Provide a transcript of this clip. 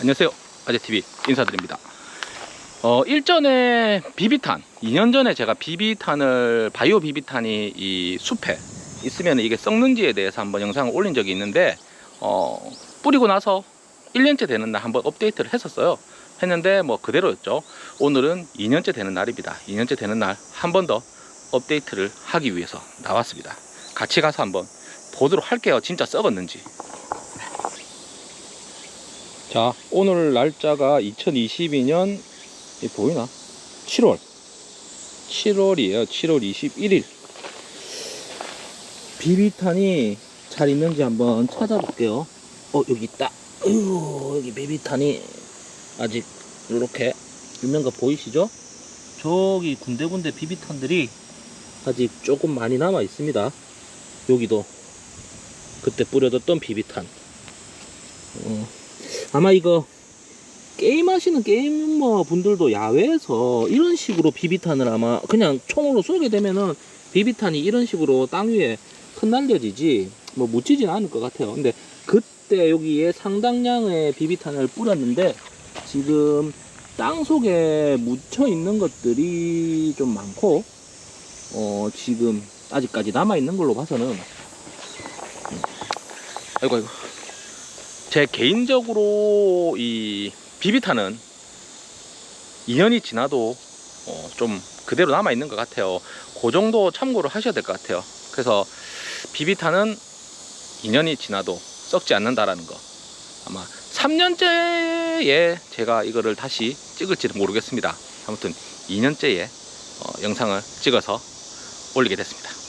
안녕하세요. 아재TV 인사드립니다. 어 일전에 비비탄 2년 전에 제가 비비탄을 바이오 비비탄이 이 숲에 있으면 이게 썩는지에 대해서 한번 영상을 올린 적이 있는데 어 뿌리고 나서 1년째 되는 날 한번 업데이트를 했었어요. 했는데 뭐 그대로였죠. 오늘은 2년째 되는 날입니다. 2년째 되는 날 한 번 더 업데이트를 하기 위해서 나왔습니다. 같이 가서 한번 보도록 할게요. 진짜 썩었는지 자 오늘 날짜가 2022년 이 보이나? 7월. 7월이에요. 7월 21일 비비탄이 잘 있는지 한번 찾아볼게요. 어 여기 있다. 어휴 여기 비비탄이 아직 이렇게 거 보이시죠? 저기 군데군데 비비탄들이 아직 조금 많이 남아 있습니다. 여기도 그때 뿌려뒀던 비비탄. 어, 아마 이거 게임하시는 게이머 분들도 야외에서 이런 식으로 비비탄을 아마 그냥 총으로 쏘게 되면은 비비탄이 이런 식으로 땅 위에 흩날려지지 뭐 묻히진 않을 것 같아요. 근데 그때 여기에 상당량의 비비탄을 뿌렸는데 지금 땅 속에 묻혀 있는 것들이 좀 많고 어 지금 아직까지 남아 있는 걸로 봐서는. 음. 아이고 아이고 제 개인적으로 이 비비탄은 2년이 지나도 어, 좀 그대로 남아 있는 것 같아요. 그 정도 참고를 하셔야 될 것 같아요. 그래서 비비탄은 2년이 지나도 썩지 않는다라는 거. 아마 3년째에 제가 이거를 다시 찍을지는 모르겠습니다. 아무튼 2년째에 어, 영상을 찍어서 올리게 됐습니다.